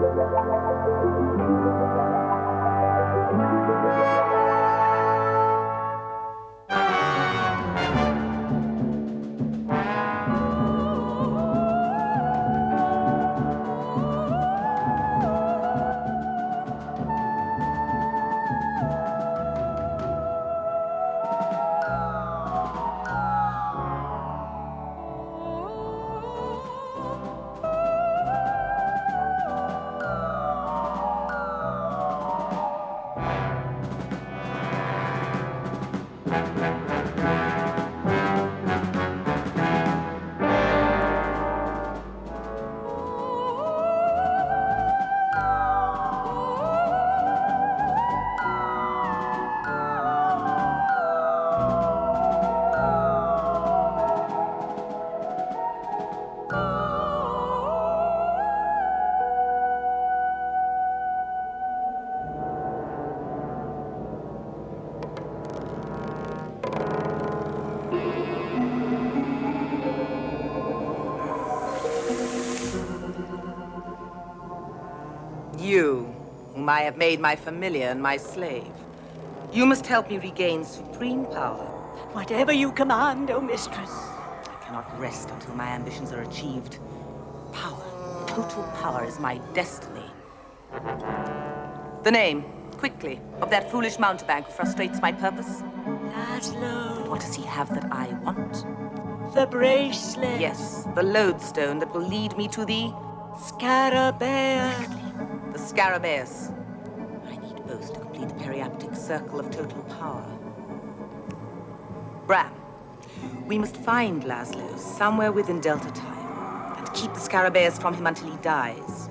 You, I have made my familiar and my slave. You must help me regain supreme power. Whatever you command, O oh mistress. I cannot rest until my ambitions are achieved. Power, total power is my destiny. The name, quickly, of that foolish mountebank who frustrates my purpose? Laszlo. What does he have that I want? The bracelet. Yes, the lodestone that will lead me to the... Scarabaeus. The Scarabaeus. Periaptic circle of total power. Bram, we must find Laszlo somewhere within Delta time and keep the Scarabaeus from him until he dies.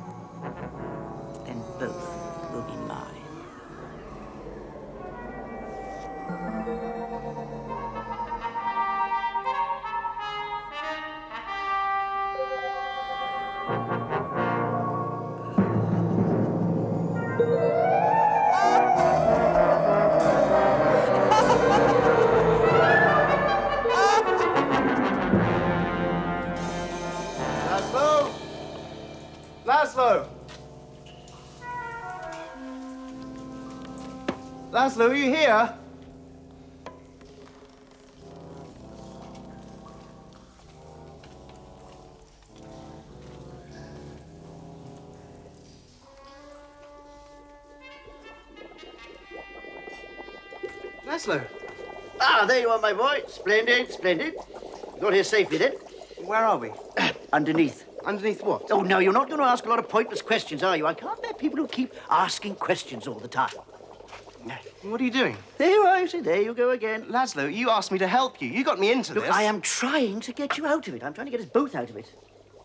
Laszlo, are you here? Laszlo, Ah, there you are, my boy. Splendid, splendid. Got here safely then. where are we? Underneath. Underneath what? Oh, no, you're not going to ask a lot of pointless questions, are you? I can't bear people who keep asking questions all the time. What are you doing? There you are, you see, there you go again. Laszlo, you asked me to help you. You got me into Look, this. I am trying to get you out of it. I'm trying to get us both out of it.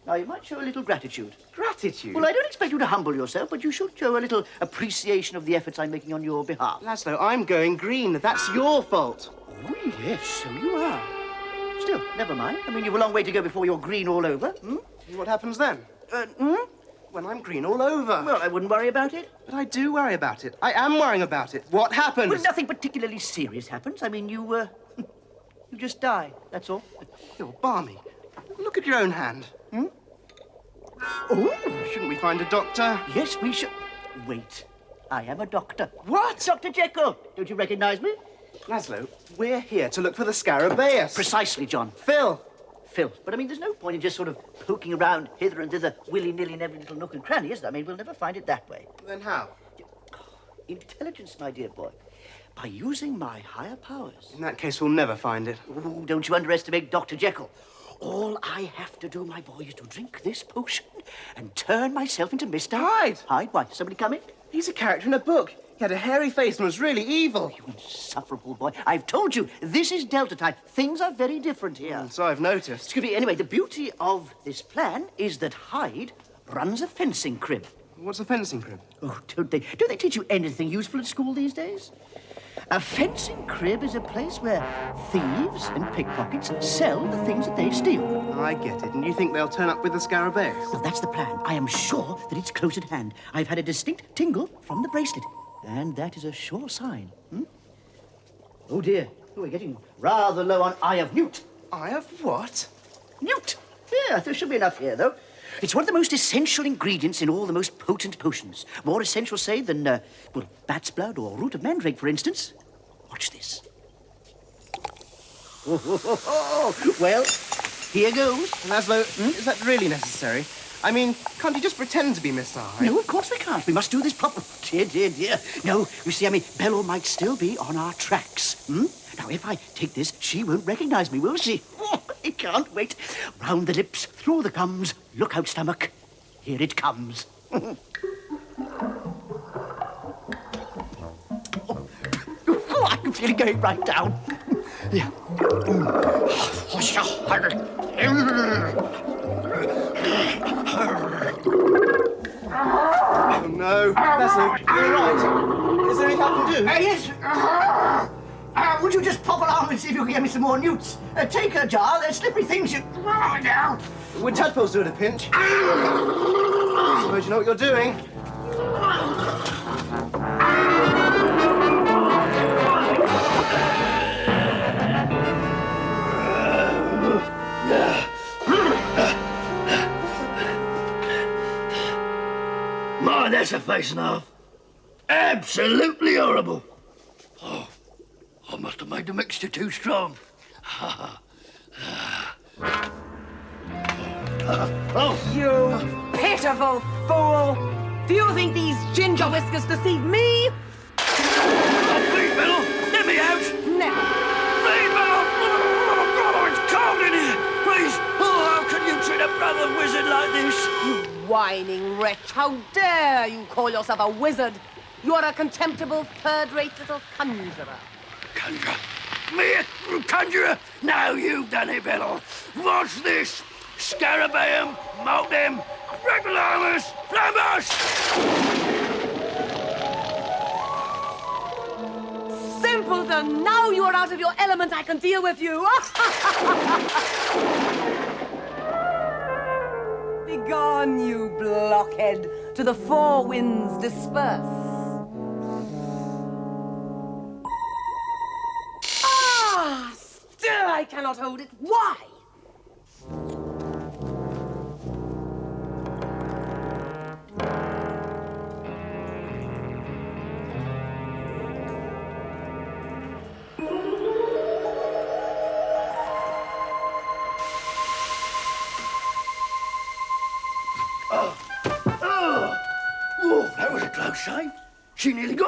Now, you might show a little gratitude. Gratitude? Well, I don't expect you to humble yourself, but you should show a little appreciation of the efforts I'm making on your behalf. Laszlo, I'm going green. That's your fault. Oh, yes, so you are. Still, never mind. I mean, you've a long way to go before you're green all over. Hmm? What happens then? Uh, hmm? When I'm green all over. Well, I wouldn't worry about it. But I do worry about it. I am worrying about it. What happens? Well, nothing particularly serious happens. I mean, you, uh, you just die, that's all. You're balmy. Look at your own hand. Hmm? Oh, Shouldn't we find a doctor? yes, we should. Wait, I am a doctor. What? Dr. Jekyll, don't you recognize me? Laszlo, we're here to look for the Scarabaeus. Precisely, John. Phil. Phil. But I mean, there's no point in just sort of poking around hither and thither, willy-nilly in every little nook and cranny, is there? I mean, we'll never find it that way. Then how? Oh, intelligence, my dear boy. By using my higher powers. In that case, we'll never find it. Ooh, don't you underestimate Dr. Jekyll. All I have to do, my boy, is to drink this potion and turn myself into Mr. Hyde. Hyde? Why? Somebody coming? He's a character in a book. He had a hairy face and was really evil. You insufferable boy. I've told you, this is Delta time. Things are very different here. So I've noticed. Excuse me, anyway, the beauty of this plan is that Hyde runs a fencing crib. What's a fencing crib? Oh, don't they, don't they teach you anything useful at school these days? A fencing crib is a place where thieves and pickpockets sell the things that they steal. I get it. And you think they'll turn up with the Scarabaeus? Well, that's the plan. I am sure that it's close at hand. I've had a distinct tingle from the bracelet. And that is a sure sign. Hmm? Oh, dear. Oh, we're getting rather low on Eye of Newt. Eye of what? Newt! Yeah, there should be enough here, though. It's one of the most essential ingredients in all the most potent potions. More essential, say, than, uh, well, bat's blood or root of mandrake, for instance. Watch this. Oh well, here goes. Laszlo, is that really necessary? I mean, can't you just pretend to be Mr. Hyde? No, of course we can't. We must do this properly. Dear, dear, dear. No, you see, I mean, Bello might still be on our tracks. Hmm? Now, if I take this, she won't recognize me, will she? Oh, I can't wait. Round the lips, through the gums. Look out, stomach. Here it comes. oh, I can feel it going right down. Yeah. Oh, no. Laszlo, you're right. Is there anything I can do? Uh, yes. Uh, uh, would you just pop along and see if you can get me some more newts? Uh, take a jar. They're slippery things you... Would tadpoles do at a pinch? Suppose you know what you're doing. That's a face and a half. Absolutely horrible. Oh, I must have made the mixture too strong. oh, You pitiful fool! Do you think these ginger whiskers deceive me? oh, please, Bill, let me out. Never. Please, Bill. Oh, it's cold in here. Please. Oh, how can you treat a brother wizard like this? You whining wretch! How dare you call yourself a wizard? You are a contemptible, third-rate little conjurer. Conjurer. Me, a conjurer? Now you've done it, Bill. What's this? Scarabaeum, Maltem, Cragulamus, Flambus! Simpleton! Now you are out of your element, I can deal with you! Begone, you blockhead! To the four winds disperse! Ah! Still I cannot hold it. Why?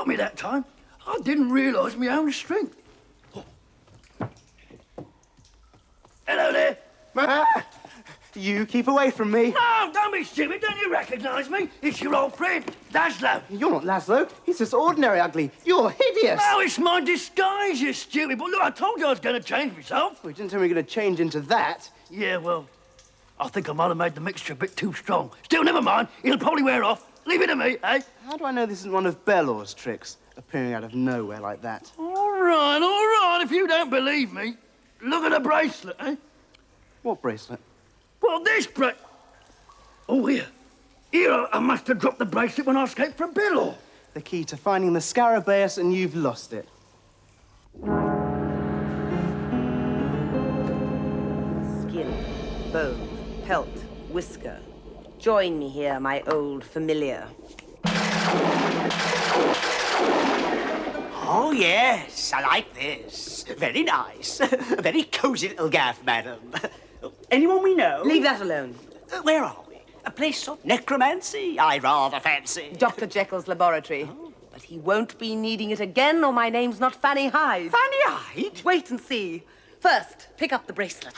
Got me that time. I didn't realise my own strength. Oh. Hello there. You keep away from me. No, don't be stupid. Don't you recognise me? It's your old friend, Laszlo. You're not Laszlo. He's just ordinary ugly. You're hideous. Oh, it's my disguise, you stupid. But look, I told you I was going to change myself. We didn't tell me you're going to change into that. Yeah, well, I think I might have made the mixture a bit too strong. Still, never mind. It'll probably wear off. Leave it to me, eh? How do I know this isn't one of Bellor's tricks, appearing out of nowhere like that? All right, all right. If you don't believe me, look at the bracelet, eh? What bracelet? Well, this bra... Oh, here. Here, I- I must have dropped the bracelet when I escaped from Billor. The key to finding the Scarabaeus, and you've lost it. Skin, bone, pelt, whisker. Join me here, my old familiar. Oh, yes, I like this. Very nice. A very cozy little gaff, madam. Anyone we know? Leave that alone. Uh, where are we? A place of necromancy, I rather fancy. Dr. Jekyll's laboratory. But he won't be needing it again, or my name's not Fanny Hyde. Fanny Hyde? Wait and see. First, pick up the bracelet.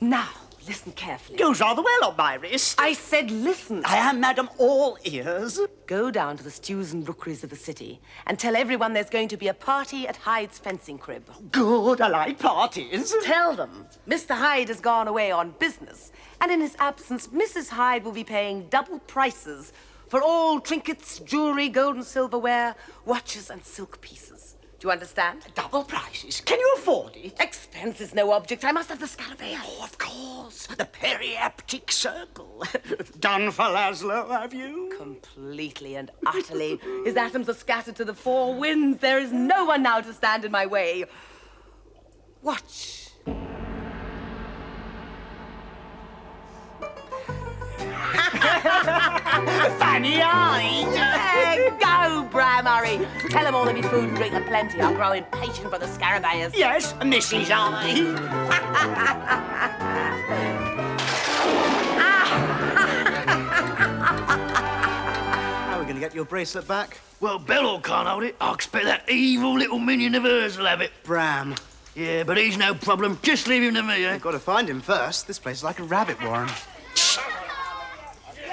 now, listen carefully. Goes rather well on my wrist. I said listen. I am, madam, all ears. Go down to the stews and rookeries of the city and tell everyone there's going to be a party at Hyde's fencing crib. Good, I like parties. Tell them Mr. Hyde has gone away on business, and in his absence, Mrs. Hyde will be paying double prices for all trinkets, jewelry, gold and silverware, watches, and silk pieces. Do you understand? Double prices. Can you afford it? Expense is no object. I must have the Scarabaeus. Oh, of course. The periaptic circle. Done for Laszlo, have you? Completely and utterly. His atoms are scattered to the four winds. There is no one now to stand in my way. Watch. Fanny eyes. There go, Bram Murray. Tell them all there'll be food and drink aplenty. I'm growing impatient for the scarabaeus. Yes, Mrs. Eye. How are we going to get your bracelet back? Well, Bello can't hold it. I expect that evil little minion of hers will have it. Bram. Yeah, but he's no problem. Just leave him to me, eh? You've got to find him first. This place is like a rabbit warren.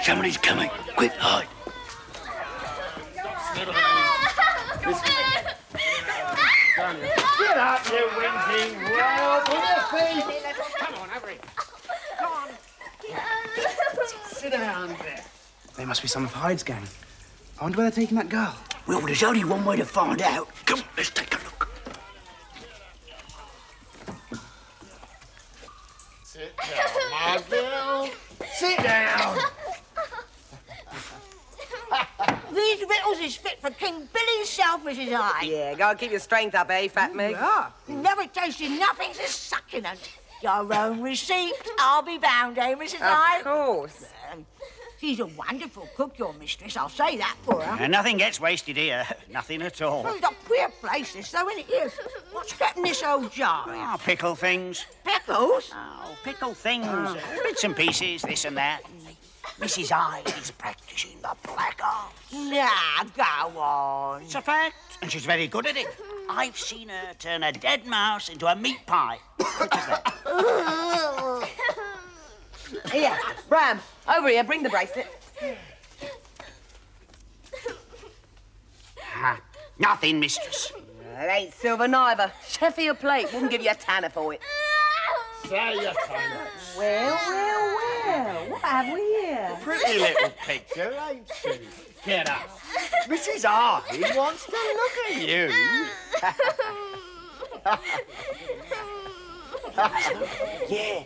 Somebody's coming. Quick, hide. Get up, you whinging whelp! On your feet! Come on, over here. Come on. Sit down there. They must be some of Hyde's gang. I wonder where they're taking that girl. Well, there's only one way to find out. Come on, let's take a look. Sit down, my girl. Sit down. These victuals is fit for King Billy himself, Mrs. Hyde. Yeah, go and keep your strength up, eh, Fat Mig? Never tasted nothing so succulent. Your own receipt, I'll be bound, eh, Mrs. Hyde? Of course. She's a wonderful cook, your mistress, I'll say that for her. And nothing gets wasted here. Nothing at all. Well, it's a queer place, this, though, isn't it? Here, what's getting this old jar in? Oh, pickle things. Pickles? Oh, pickle things. Bits and pieces, this and that. Mrs. Hyde is practicing the black art. Nah, go on. It's a fact, and she's very good at it. I've seen her turn a dead mouse into a meat pie. Which is that? Here, Bram, over here, bring the bracelet. Ah, nothing, mistress. It ain't silver neither. Sheffield plate wouldn't give you a tanner for it. Say your time. Well, well, well. What have we here? Pretty little picture, ain't she? Get up. Mrs. Hyde wants to look at you. Yeah.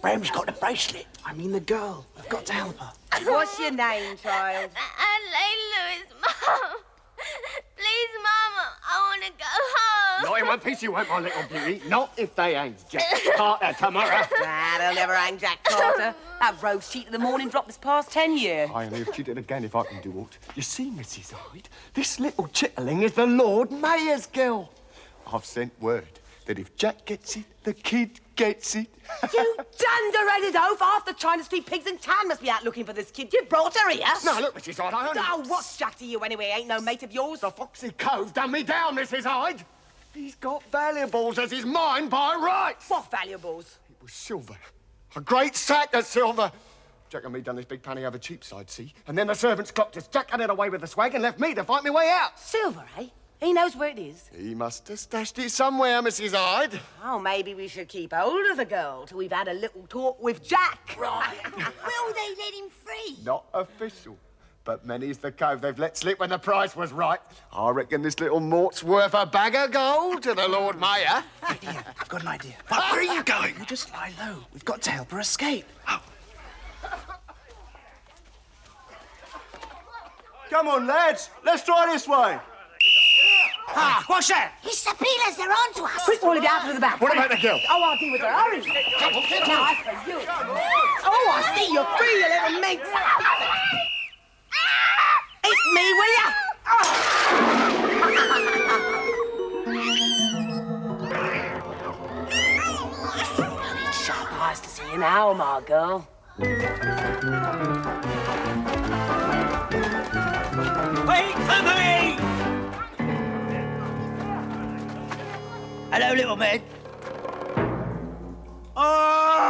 Bram's got the bracelet. I mean the girl. I've got to help her. What's your name, child? Adelaide Lewis, Mom. Please, Mama, I want to go home. Not in one piece you won't, my little beauty. Not if they ain't Jack Carter tomorrow. Ah, they'll never hang Jack Carter. That rose cheat of the morning drop this past ten years. I'll have cheated again if I can do aught. You see, Mrs. Hyde, this little chitterling is the Lord Mayor's girl. I've sent word that if Jack gets it, the kid gets it. You dunder-headed oaf! Half the China Street pigs in town must be out looking for this kid. You brought her here? now, look, Mrs. Hyde, I only... Oh, what's Jack to you anyway? Ain't no mate of yours? The Foxy Cove done me down, Mrs. Hyde. He's got valuables as his mine by rights. What valuables? It was silver. A great sack of silver. Jack and me done this big panny over Cheapside, see? And then the servants clocked us. Jack had it away with the swag and left me to fight my way out. Silver, eh? He knows where it is. He must have stashed it somewhere, Mrs. Hyde. Oh, maybe we should keep hold of the girl till we've had a little talk with Jack. Right. Will they let him free? Not official. But many's the cove they've let slip when the price was right. I reckon this little mort's worth a bag of gold to the Lord Mayor. Idea. I've got an idea. But where are you going? You just lie low. We've got to help her escape. Oh. Come on, lads. Let's try this way. Ah, what's that? It's the peelers, they're on to us. Quick, all of you out to the back. What about the girl? Oh, I'll deal with her. Hurry. Now, as for you. Oh, I see you're free, you little minx. Eat me, will ya? Sharp eyes to see you now, my girl. Wait for me! Hello, little man. Oh!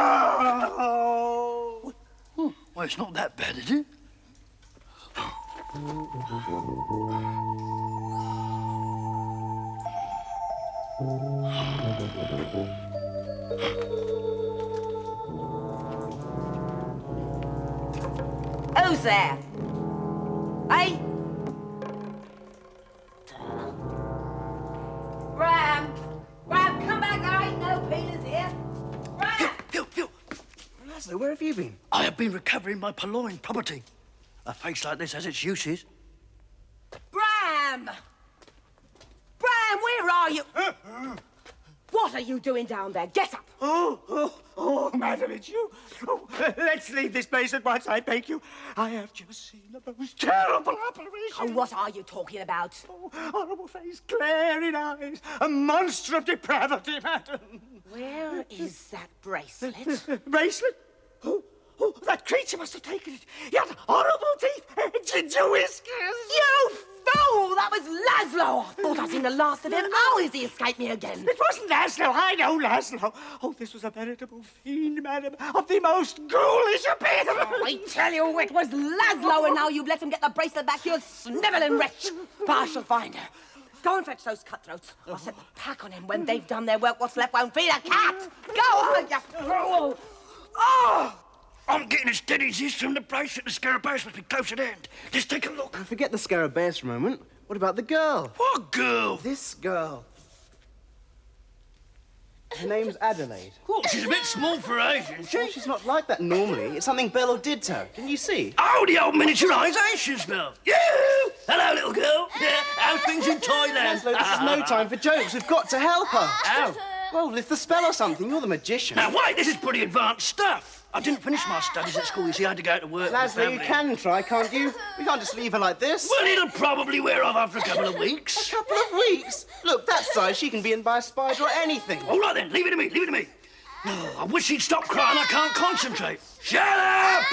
Well, it's not that bad, is it? Who's there? Hey? Have you been? I have been recovering my purloined property. A face like this has its uses. Bram! Bram, where are you? Uh, uh. What are you doing down there? Get up! Oh, oh, oh, madam, it's you. Oh, let's leave this place at once, I beg you. I have just seen the most terrible apparition. Oh, what are you talking about? Oh, horrible face, glaring eyes, a monster of depravity, madam. Where is that bracelet? Bracelet? Oh, oh, creature must have taken it. He had horrible teeth, ginger whiskers. You fool! That was Laszlo! Oh, I thought I'd seen the last of him. How has he escaped me again? It wasn't Laszlo, I know Laszlo. Oh, this was a veritable fiend, madam, of the most ghoulish appearance. Oh, I tell you, it was Laszlo, and now you've let him get the bracelet back, you snivelling wretch. But I shall find her. Go and fetch those cutthroats. I'll set the pack on him. When they've done their work, what's left won't feed a cat. Go on, you fool! Oh! I'm getting a steady ziz from the bracelet. The scarabaeus must be close at hand. Let's take a look. Forget the scarabaeus for a moment. What about the girl? What girl? This girl. Her name's Adelaide. Oh, she's a bit small for age, isn't she? Well, she's not like that normally. It's something Bello did to her. Can you see? Oh, the old miniaturisation spell. Yeah. Hello, little girl. Yeah. How's things in Thailand? Laszlo, this is no time for jokes. We've got to help her. How? Well, lift the spell or something. You're the magician. Now, wait, this is pretty advanced stuff. I didn't finish my studies at school, you see. I had to go out to work. with Laszlo, you can try, can't you? We can't just leave her like this. Well, it'll probably wear off after a couple of weeks. A couple of weeks. Look, that size, she can be in by a spider or anything. All right, then. Leave it to me. Leave it to me. Oh, I wish she'd stop crying. I can't concentrate. Shut up!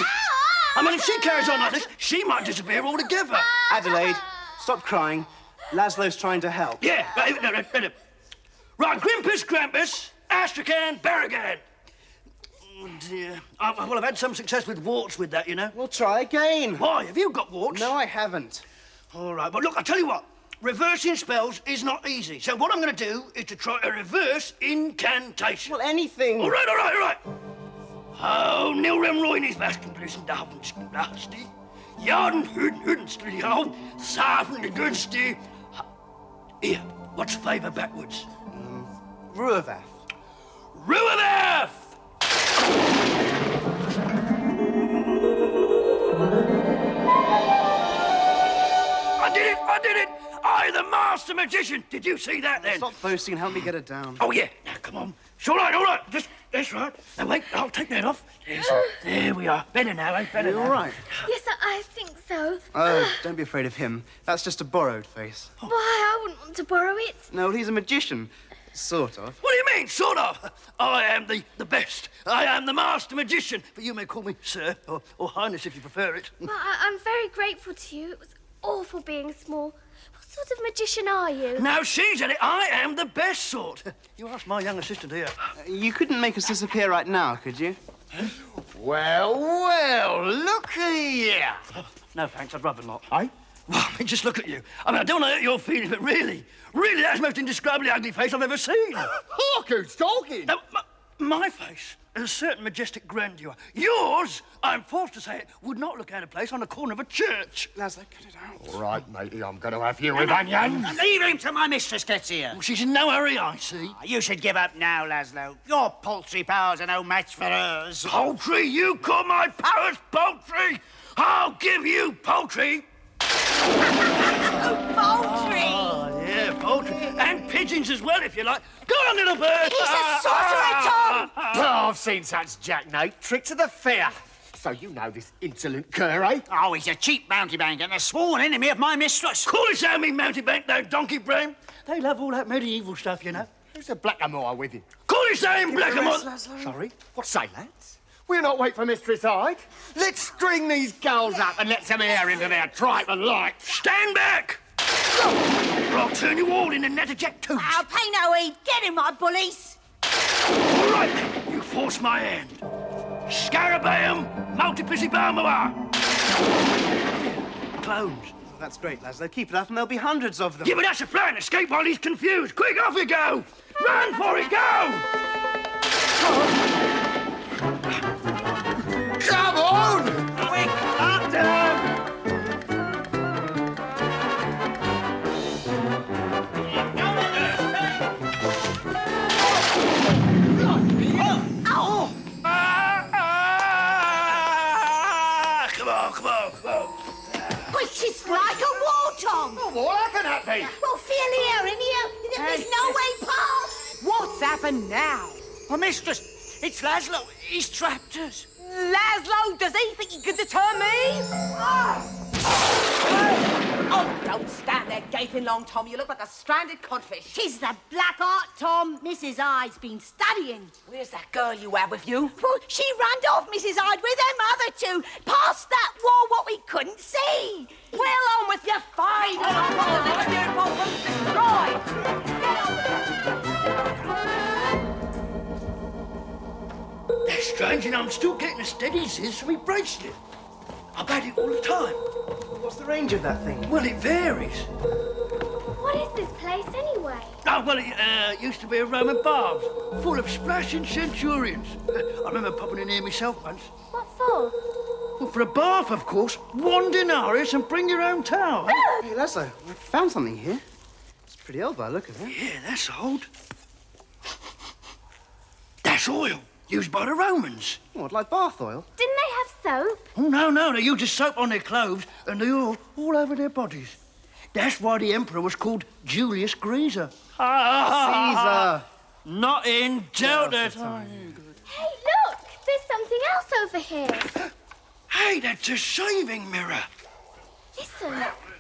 I mean, if she carries on like this, she might disappear altogether. Adelaide, stop crying. Laszlo's trying to help. Yeah, right, no, no, no, no. Right, Grimpus, Krampus, Astrakhan, Barragan. Oh, dear. I, well, I've had some success with warts with that, you know. We'll try again. Why? Have you got warts? No, I haven't. All right, but look, I'll tell you what. Reversing spells is not easy. So what I'm going to do is to try a reverse incantation. Well, anything. All right, all right, all right. Oh, Nilrem Roinis Vaskin Blisen Davenskin Dasti. Jarden Huden Hudenstri Hau. Safen. Here, what's favour backwards? Ruavath. Ruavath! I did it! I did it! I, the master magician! Did you see that then? Stop boasting and help me get it down. Oh, yeah. Now, come on. It's all right, all right. Just, that's right. Now, wait, I'll take that off. There's, there we are. Better now, eh? Better You now. all right? Yes, I, I think so. Oh, don't be afraid of him. That's just a borrowed face. Why, I wouldn't want to borrow it. No, he's a magician. Sort of. What do you mean, sort of? I am the, the best. I am the master magician. But you may call me sir, or, or highness if you prefer it. Well, I, I'm very grateful to you. It was awful being small. What sort of magician are you? Now she's at it. I am the best sort. You ask my young assistant here. You couldn't make us disappear right now, could you? Well, well, look here. No, thanks. I'd rather not. Eh? Well, I mean, just look at you. I mean, I don't want to hurt your feelings, but really, really, that's the most indescribably ugly face I've ever seen. Look who's talking. Now, my, my face has a certain majestic grandeur. Yours, I'm forced to say it, would not look out of place on the corner of a church. Laszlo, cut it out. All right, matey, I'm going to have you with onions. Leave him till my mistress gets here. Well, she's in no hurry, I see. Ah, you should give up now, Laszlo. Your paltry powers are no match for hers. Poultry, you call my powers poultry? I'll give you poultry. Oh, poultry! Oh, yeah, poultry. And pigeons as well, if you like. Go on, little bird. He's a ah, sorcerer, ah, Tom! Oh, I've seen such jackknife tricks of the fair. So you know this insolent cur, eh? Oh, he's a cheap mountebank and a sworn enemy of my mistress. Call it down me mountebank, though, donkey brain. They love all that medieval stuff, you know. Who's a blackamoor with him? Call it down, blackamoor. Sorry? What say, lads? We'll not wait for Mistress Hyde. Let's string these girls up and let some air into their tripe and light. Stand back! Or I'll turn you all into natterjack tubes. I'll pay no heed. Get him, my bullies. All right, then. You force my hand. Scarabaeum multiplicibarmoa. Clones. That's great, Laszlo. Keep it up and there'll be hundreds of them. Yeah, but that's a plan. Escape while he's confused. Quick, off you go! Run for it, go! Come Which is like a war, Tom. Well, how can that be? Well, feel here, in here. There's no way past. What's happened now? Oh, mistress, it's Laszlo. He's trapped us. Laszlo, does he think he can deter me? Ah. Oh, don't stand there gaping long, Tom. You look like a stranded codfish. She's the black art, Tom. Mrs. Hyde's been studying. Where's that girl you had with you? Well, she ran off, Mrs. Hyde, with them other two, past that wall what we couldn't see. Well, on with your fight! And I'll the destroyed! Get on with it! That's strange, and I'm still getting a steady ziz from my bracelet. I've had it all the time. What's the range of that thing? Well, it varies. What is this place anyway? Oh, well, it uh, used to be a Roman baths, full of splashing centurions. Uh, I remember popping in here myself once. What for? Well, for a bath, of course. One denarius and bring your own towel. Ah! Hey, Laszlo, I found something here. It's pretty old by the look of it. yeah, that's old. That's oil, used by the Romans. What, like bath oil? Didn't they have soap? Oh, no, no, they used the soap on their clothes and the oil all over their bodies. That's why the emperor was called Julius Caesar. Caesar. Not in Delta time. Oh, hey, look! There's something else over here. Hey, that's a shaving mirror. Listen.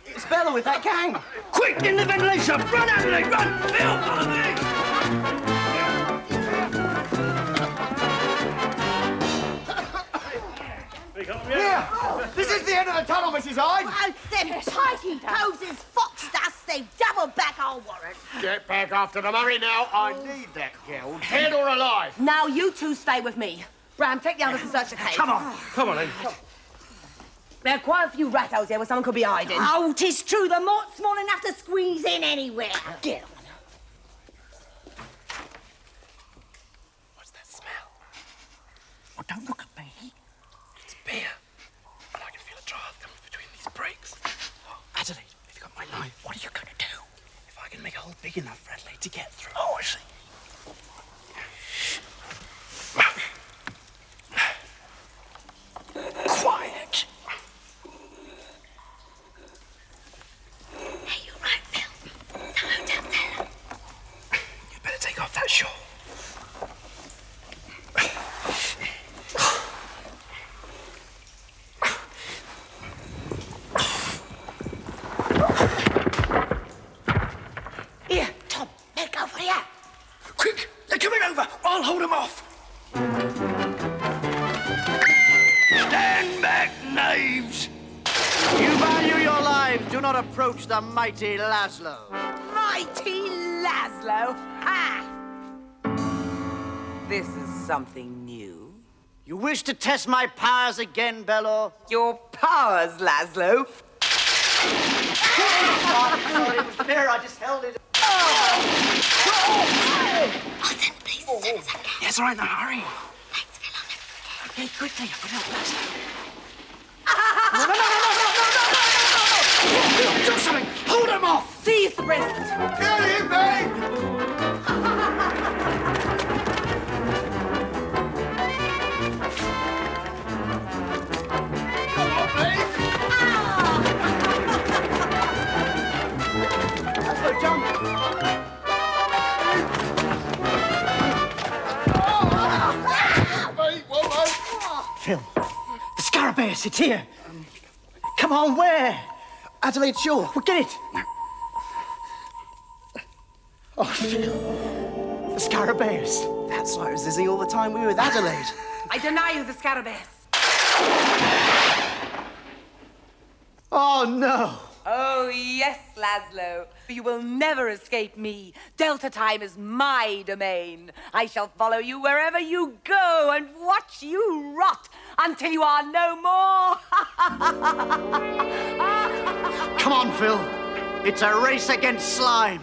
It's Bella with that gang. Quick, in the ventilation! Run, Adelaide, run! Phil, follow me! Here! This is the end of the tunnel, Mrs. Hyde! Oh, them tighty poses foxed us. They've doubled back our warrant. Get back after the money now. I oh. need that girl, dead or alive. Now you two stay with me. Bram, take the others and search the cave. Come on, come on, then. There are quite a few rat holes here where someone could be hiding. Oh, tis true. The moat's small enough to squeeze in anywhere. Get on. What's that smell? Oh, don't look at me. It's beer. And I can feel a draft coming between these breaks. Oh, Adelaide, have you got my knife? What are you going to do? If I can make a hole big enough Adelaide to get through. Oh, I see. Approach the mighty Laszlo. Mighty Laszlo! Ha! This is something new. You wish to test my powers again, Bello? Your powers, Laszlo. Sorry, it was the. I just held it. I'll send the police as soon as I can. Yes, all right, now hurry. Thanks, Phil. I'll never forget. Okay, quickly. Put it Laszlo. Do something. Hold them off. Seize the bracelet. Get him, babe! Come on, babe! Laszlo, jump. Babe, well, babe. Phil, the Scarabaeus, it's here. Come on, where? Adelaide, sure. Well, get it. Oh, Phil, the Scarabaeus. That's why I was dizzy all the time we were with Adelaide. I deny you the Scarabaeus. Oh, no. Oh, yes, Laszlo. You will never escape me. Delta time is my domain. I shall follow you wherever you go and watch you rot until you are no more. Come on, Phil. It's a race against slime.